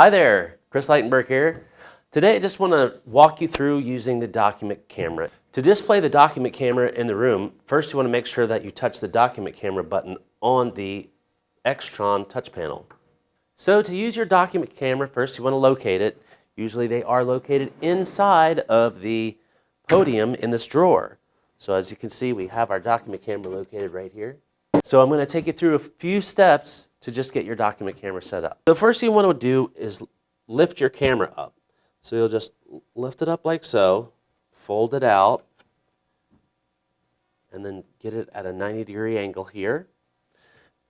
Hi there, Chris Leitenberg here. Today I just want to walk you through using the document camera. To display the document camera in the room, first you want to make sure that you touch the document camera button on the Extron touch panel. So to use your document camera, first you want to locate it. Usually they are located inside of the podium in this drawer. So as you can see, we have our document camera located right here. So I'm going to take you through a few steps to just get your document camera set up. The first thing you want to do is lift your camera up. So you'll just lift it up like so, fold it out, and then get it at a 90 degree angle here.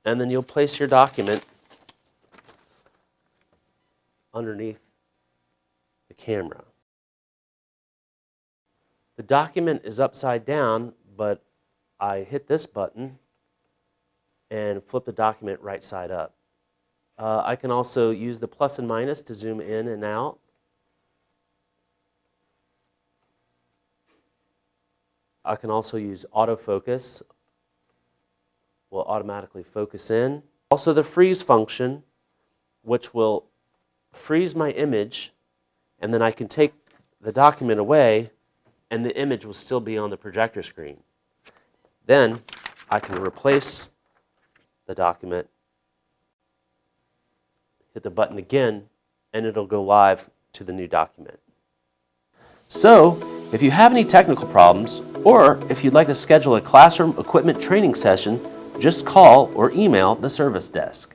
And then you'll place your document underneath the camera. The document is upside down, but I hit this button and flip the document right side up. Uh, I can also use the plus and minus to zoom in and out. I can also use autofocus, will automatically focus in. Also the freeze function, which will freeze my image, and then I can take the document away, and the image will still be on the projector screen. Then I can replace the document, hit the button again, and it'll go live to the new document. So, if you have any technical problems, or if you'd like to schedule a classroom equipment training session, just call or email the service desk.